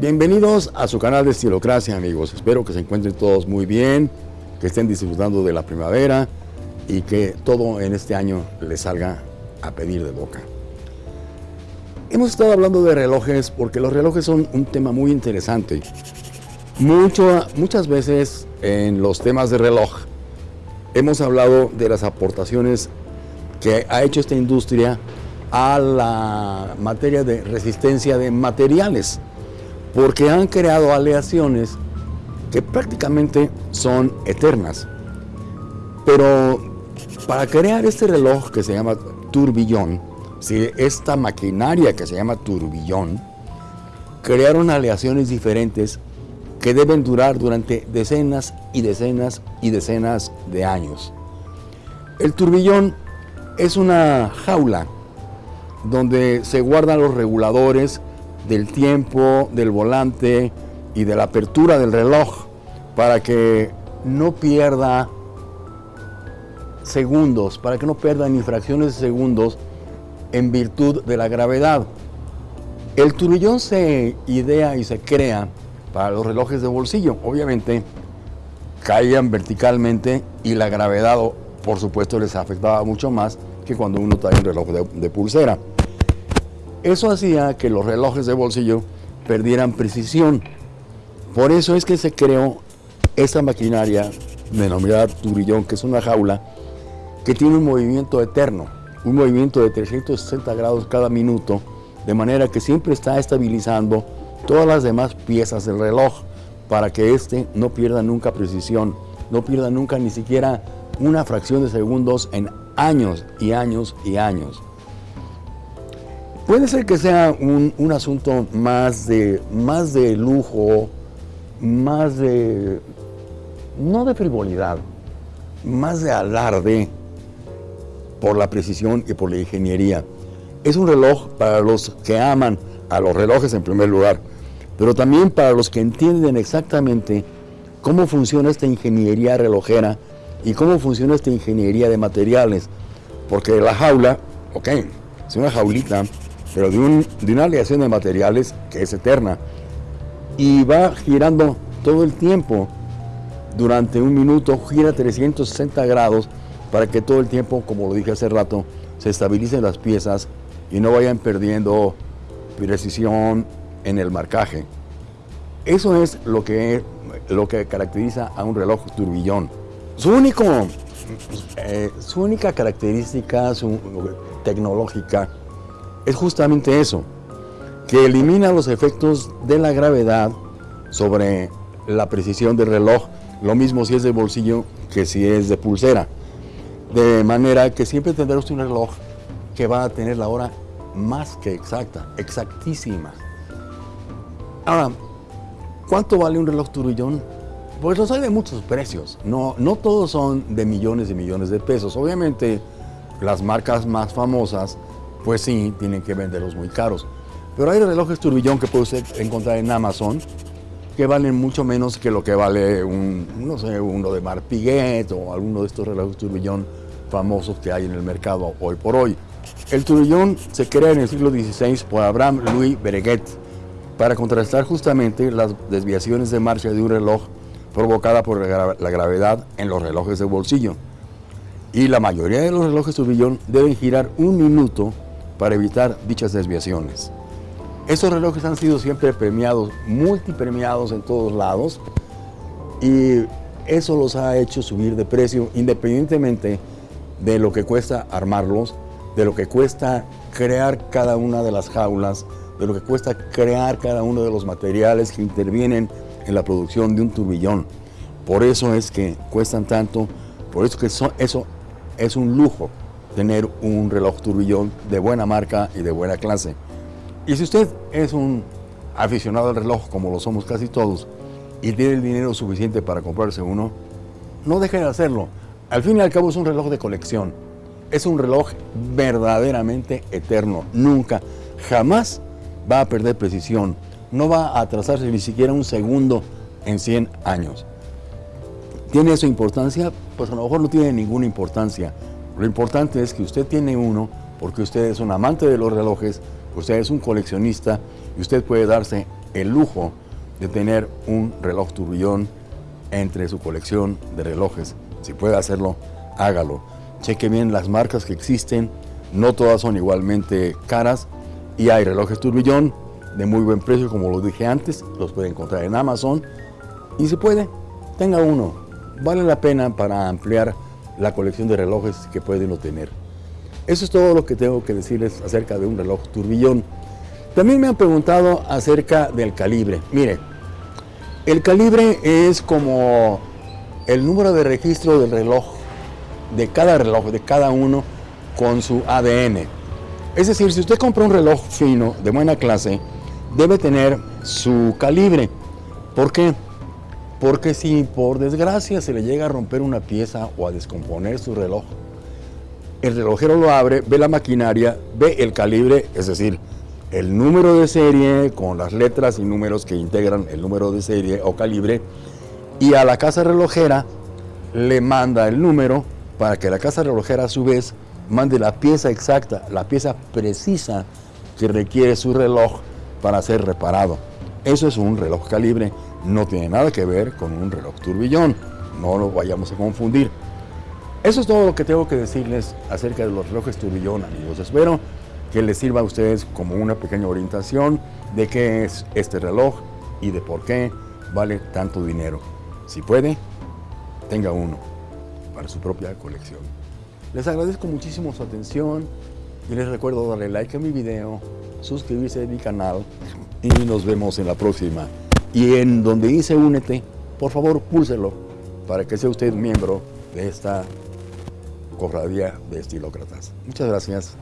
Bienvenidos a su canal de Estilocracia, amigos. Espero que se encuentren todos muy bien, que estén disfrutando de la primavera y que todo en este año les salga a pedir de boca. Hemos estado hablando de relojes porque los relojes son un tema muy interesante. Muchas veces en los temas de reloj hemos hablado de las aportaciones que ha hecho esta industria a la materia de resistencia de materiales, porque han creado aleaciones que prácticamente son eternas. Pero para crear este reloj que se llama turbillón, esta maquinaria que se llama turbillón, crearon aleaciones diferentes que deben durar durante decenas y decenas y decenas de años. El turbillón es una jaula donde se guardan los reguladores del tiempo, del volante y de la apertura del reloj para que no pierda segundos, para que no pierda ni fracciones de segundos en virtud de la gravedad. El turbillón se idea y se crea para los relojes de bolsillo. Obviamente caían verticalmente y la gravedad, por supuesto, les afectaba mucho más que cuando uno trae un reloj de, pulsera. Eso hacía que los relojes de bolsillo perdieran precisión. Por eso es que se creó esta maquinaria denominada turbillón, que es una jaula que tiene un movimiento eterno un movimiento de 360 grados cada minuto, de manera que siempre está estabilizando todas las demás piezas del reloj para que éste no pierda nunca precisión, no pierda nunca ni siquiera una fracción de segundos en años y años y años. Puede ser que sea un, un asunto más de, más de lujo, más de, no de frivolidad, más de alarde, por la precisión y por la ingeniería. Es un reloj para los que aman a los relojes en primer lugar, pero también para los que entienden exactamente cómo funciona esta ingeniería relojera y cómo funciona esta ingeniería de materiales. Porque la jaula, ok, es una jaulita, pero de, un, de una aleación de materiales que es eterna. Y va girando todo el tiempo. Durante un minuto gira 360 grados para que todo el tiempo, como lo dije hace rato, se estabilicen las piezas y no vayan perdiendo precisión en el marcaje. Eso es lo que, lo que caracteriza a un reloj turbillón. Su, único, eh, su única característica tecnológica es justamente eso, que elimina los efectos de la gravedad sobre la precisión del reloj, lo mismo si es de bolsillo que si es de pulsera. De manera que siempre tendrá usted un reloj que va a tener la hora más que exacta, exactísima. Ahora, ¿cuánto vale un reloj turbillón? Pues los hay de muchos precios, no, no todos son de millones y millones de pesos. Obviamente, las marcas más famosas, pues sí, tienen que venderlos muy caros. Pero hay relojes turbillón que puede usted encontrar en Amazon que valen mucho menos que lo que vale un, no sé, uno de Marpiguet o alguno de estos relojes turbillón famosos que hay en el mercado hoy por hoy. El turbillón se crea en el siglo XVI por Abraham Louis Breguet para contrastar justamente las desviaciones de marcha de un reloj provocada por la gravedad en los relojes de bolsillo. Y la mayoría de los relojes turbillón deben girar un minuto para evitar dichas desviaciones. Estos relojes han sido siempre premiados, multipremiados en todos lados y eso los ha hecho subir de precio independientemente de lo que cuesta armarlos, de lo que cuesta crear cada una de las jaulas, de lo que cuesta crear cada uno de los materiales que intervienen en la producción de un turbillón. Por eso es que cuestan tanto, por eso que eso, eso es un lujo tener un reloj turbillón de buena marca y de buena clase. Y si usted es un aficionado al reloj, como lo somos casi todos, y tiene el dinero suficiente para comprarse uno, no deje de hacerlo. Al fin y al cabo es un reloj de colección. Es un reloj verdaderamente eterno. Nunca, jamás va a perder precisión. No va a atrasarse ni siquiera un segundo en 100 años. ¿Tiene eso importancia? Pues a lo mejor no tiene ninguna importancia. Lo importante es que usted tiene uno porque usted es un amante de los relojes, usted es un coleccionista y usted puede darse el lujo de tener un reloj turbillón entre su colección de relojes. Si puede hacerlo, hágalo. Cheque bien las marcas que existen, no todas son igualmente caras y hay relojes turbillón de muy buen precio, como lo dije antes, los puede encontrar en Amazon y si puede, tenga uno. Vale la pena para ampliar la colección de relojes que pueden obtener. Eso es todo lo que tengo que decirles acerca de un reloj turbillón. También me han preguntado acerca del calibre. Mire, el calibre es como el número de registro del reloj, de cada reloj, de cada uno, con su ADN. Es decir, si usted compra un reloj fino, de buena clase, debe tener su calibre. ¿Por qué? Porque si por desgracia se le llega a romper una pieza o a descomponer su reloj, el relojero lo abre, ve la maquinaria, ve el calibre, es decir, el número de serie con las letras y números que integran el número de serie o calibre y a la casa relojera le manda el número para que la casa relojera a su vez mande la pieza exacta, la pieza precisa que requiere su reloj para ser reparado. Eso es un reloj calibre, no tiene nada que ver con un reloj turbillón, no lo vayamos a confundir. Eso es todo lo que tengo que decirles acerca de los relojes turbillón, amigos. Espero que les sirva a ustedes como una pequeña orientación de qué es este reloj y de por qué vale tanto dinero. Si puede, tenga uno para su propia colección. Les agradezco muchísimo su atención y les recuerdo darle like a mi video, suscribirse a mi canal y nos vemos en la próxima. Y en donde dice únete, por favor púlselo para que sea usted miembro de esta cofradía de estilócratas. Muchas gracias.